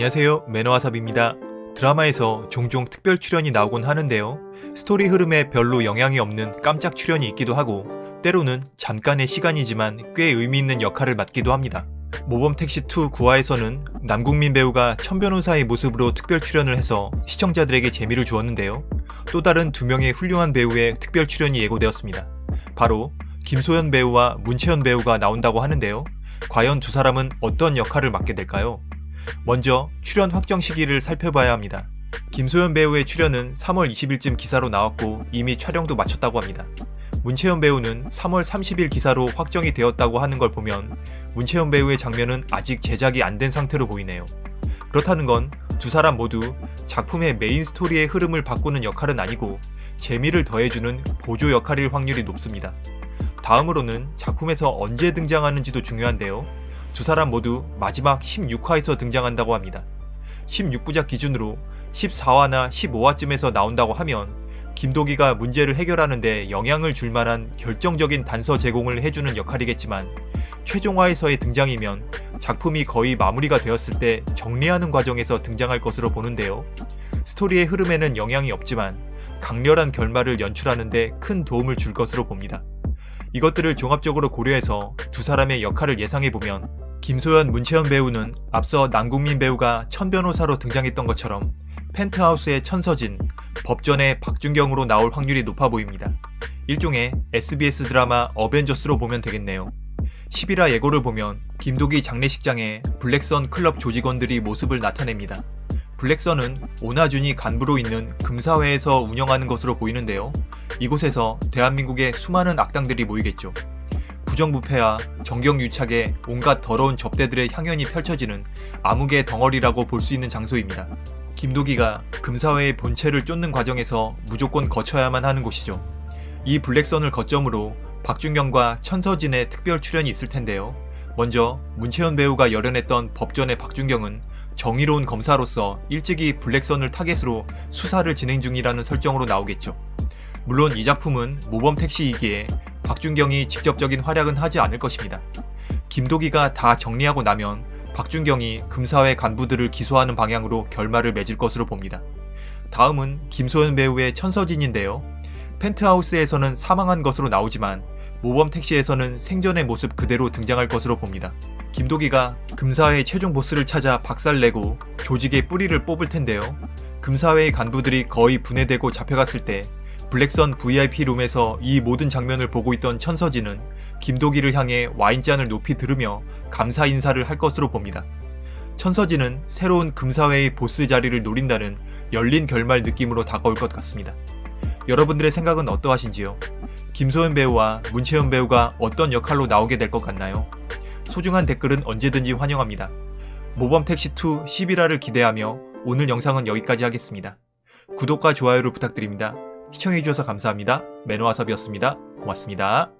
안녕하세요 매너와삽입니다. 드라마에서 종종 특별 출연이 나오곤 하는데요. 스토리 흐름에 별로 영향이 없는 깜짝 출연이 있기도 하고 때로는 잠깐의 시간이지만 꽤 의미 있는 역할을 맡기도 합니다. 모범택시2 9화에서는 남국민 배우가 천변호사의 모습으로 특별 출연을 해서 시청자들에게 재미를 주었는데요. 또 다른 두 명의 훌륭한 배우의 특별 출연이 예고되었습니다. 바로 김소연 배우와 문채연 배우가 나온다고 하는데요. 과연 두 사람은 어떤 역할을 맡게 될까요? 먼저 출연 확정 시기를 살펴봐야 합니다. 김소연 배우의 출연은 3월 20일쯤 기사로 나왔고 이미 촬영도 마쳤다고 합니다. 문채연 배우는 3월 30일 기사로 확정이 되었다고 하는 걸 보면 문채연 배우의 장면은 아직 제작이 안 된 상태로 보이네요. 그렇다는 건 두 사람 모두 작품의 메인 스토리의 흐름을 바꾸는 역할은 아니고 재미를 더해주는 보조 역할일 확률이 높습니다. 다음으로는 작품에서 언제 등장하는지도 중요한데요. 두 사람 모두 마지막 16화에서 등장한다고 합니다. 16부작 기준으로 14화나 15화쯤에서 나온다고 하면 김도기가 문제를 해결하는데 영향을 줄 만한 결정적인 단서 제공을 해주는 역할이겠지만 최종화에서의 등장이면 작품이 거의 마무리가 되었을 때 정리하는 과정에서 등장할 것으로 보는데요. 스토리의 흐름에는 영향이 없지만 강렬한 결말을 연출하는데 큰 도움을 줄 것으로 봅니다. 이것들을 종합적으로 고려해서 두 사람의 역할을 예상해보면 김소연, 문채연 배우는 앞서 남국민 배우가 천변호사로 등장했던 것처럼 펜트하우스의 천서진, 법전의 박준경으로 나올 확률이 높아 보입니다. 일종의 SBS 드라마 어벤져스로 보면 되겠네요. 11화 예고를 보면 김도기 장례식장에 블랙선 클럽 조직원들이 모습을 나타냅니다. 블랙선은 오나준이 간부로 있는 금사회에서 운영하는 것으로 보이는데요. 이곳에서 대한민국의 수많은 악당들이 모이겠죠. 부정부패와 정경유착에 온갖 더러운 접대들의 향연이 펼쳐지는 암흑의 덩어리라고 볼 수 있는 장소입니다. 김도기가 금사회의 본체를 쫓는 과정에서 무조건 거쳐야만 하는 곳이죠. 이 블랙선을 거점으로 박준경과 천서진의 특별 출연이 있을 텐데요. 먼저 문채연 배우가 열연했던 법전의 박준경은 정의로운 검사로서 일찍이 블랙선을 타겟으로 수사를 진행 중이라는 설정으로 나오겠죠. 물론 이 작품은 모범 택시이기에 박준경이 직접적인 활약은 하지 않을 것입니다. 김도기가 다 정리하고 나면 박준경이 금사회 간부들을 기소하는 방향으로 결말을 맺을 것으로 봅니다. 다음은 김소연 배우의 천서진인데요. 펜트하우스에서는 사망한 것으로 나오지만 모범 택시에서는 생전의 모습 그대로 등장할 것으로 봅니다. 김도기가 금사회의 최종 보스를 찾아 박살내고 조직의 뿌리를 뽑을 텐데요. 금사회의 간부들이 거의 분해되고 잡혀갔을 때 블랙선 VIP 룸에서 이 모든 장면을 보고 있던 천서진은 김도기를 향해 와인잔을 높이 들으며 감사 인사를 할 것으로 봅니다. 천서진은 새로운 금사회의 보스 자리를 노린다는 열린 결말 느낌으로 다가올 것 같습니다. 여러분들의 생각은 어떠하신지요? 김소연 배우와 문채연 배우가 어떤 역할로 나오게 될 것 같나요? 소중한 댓글은 언제든지 환영합니다. 모범택시2 11화를 기대하며 오늘 영상은 여기까지 하겠습니다. 구독과 좋아요를 부탁드립니다. 시청해주셔서 감사합니다. 매너와섭이었습니다. 고맙습니다.